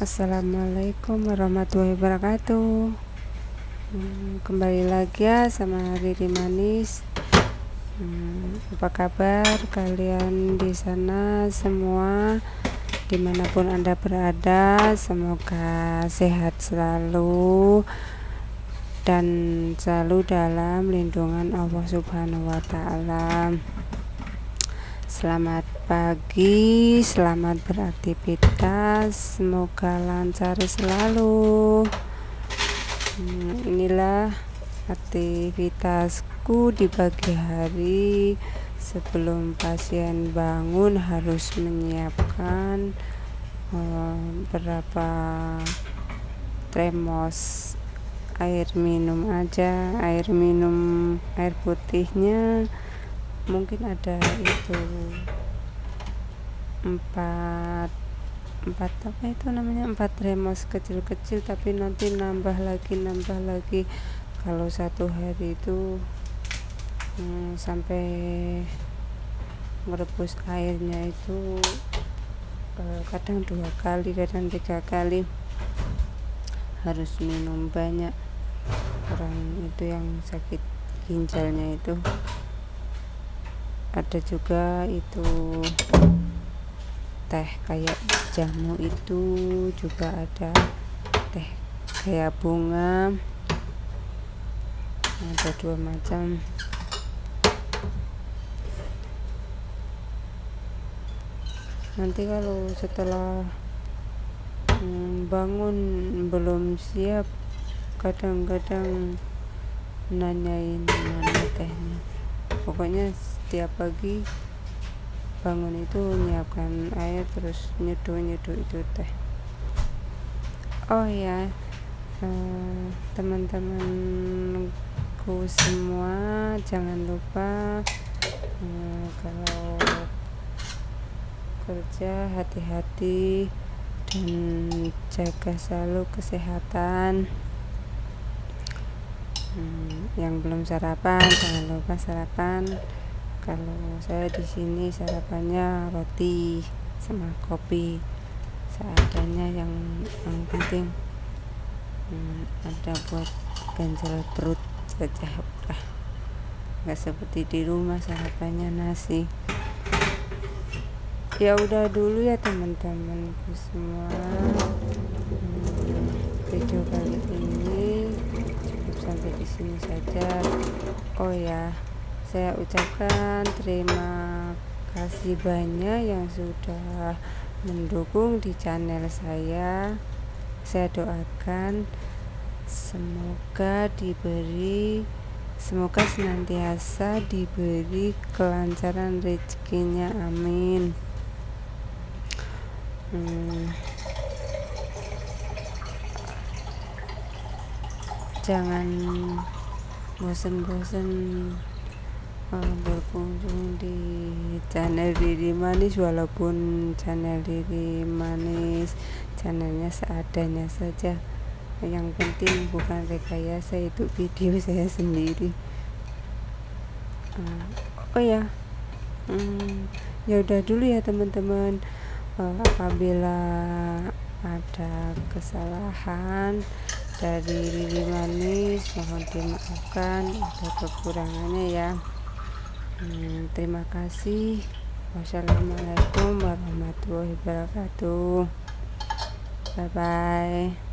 Assalamualaikum warahmatullahi wabarakatuh. Hmm, Kembali lagi ya sama Riri Manis. Hmm, Apa kabar kalian di sana semua? Di mana pun anda berada Semoga sehat selalu Dan selalu dalam lindungan Allah subhanahu wa ta'ala Selamat pagi, selamat beraktivitas, semoga lancar selalu. Hmm, inilah aktivitasku di pagi hari sebelum pasien bangun harus menyiapkan um, berapa termos air minum aja, air minum air putihnya mungkin ada itu empat empat apa itu namanya? Empat remos kecil-kecil tapi nanti nambah lagi nambah lagi. Kalau satu hari itu hmm, sampai merebus airnya itu eh, kadang dua kali kadang tiga kali. Harus minum banyak orang itu yang sakit ginjalnya itu ada juga itu teh kayak jamu itu juga ada. Teh kayak bunga. Ada dua macam. Nanti kalau setelah hmm, bangun belum siap kadang-kadang nanyain mana tehnya pokoknya setiap pagi bangun itu menyiapkan air terus nyeduh nyeduh itu teh. Oh ya teman-temanku semua jangan lupa uh, kalau kerja hati-hati dan jaga selalu kesehatan. Hmm, yang belum sarapan jangan lupa sarapan. Kalau saya di sini sarapannya roti sama kopi. Seadanya yang yang penting hmm, ada buat ganjal perut saja udah. Nggak seperti di rumah sarapannya nasi. Ya udah dulu ya teman-temanku semua. Hmm, video kali ini sampai di sini saja. Oh ya saya ucapkan terima kasih banyak yang sudah mendukung di channel saya. Saya doakan semoga diberi semoga senantiasa diberi kelancaran rezekinya. Amin. Hmm. Jangan bosan-bosan berkunjung di channel Diri Manis. Walaupun channel Diri Manis channelnya seadanya saja yang penting bukan rekayasa itu video saya sendiri. Uh, oh ya hmm, ya udah dulu ya teman-teman. Uh, apabila ada kesalahan dari Diri Manis mohon dimaafkan ada kekurangannya ya. Hmm, terima kasih. Wassalamualaikum warahmatullahi wabarakatuh. Bye bye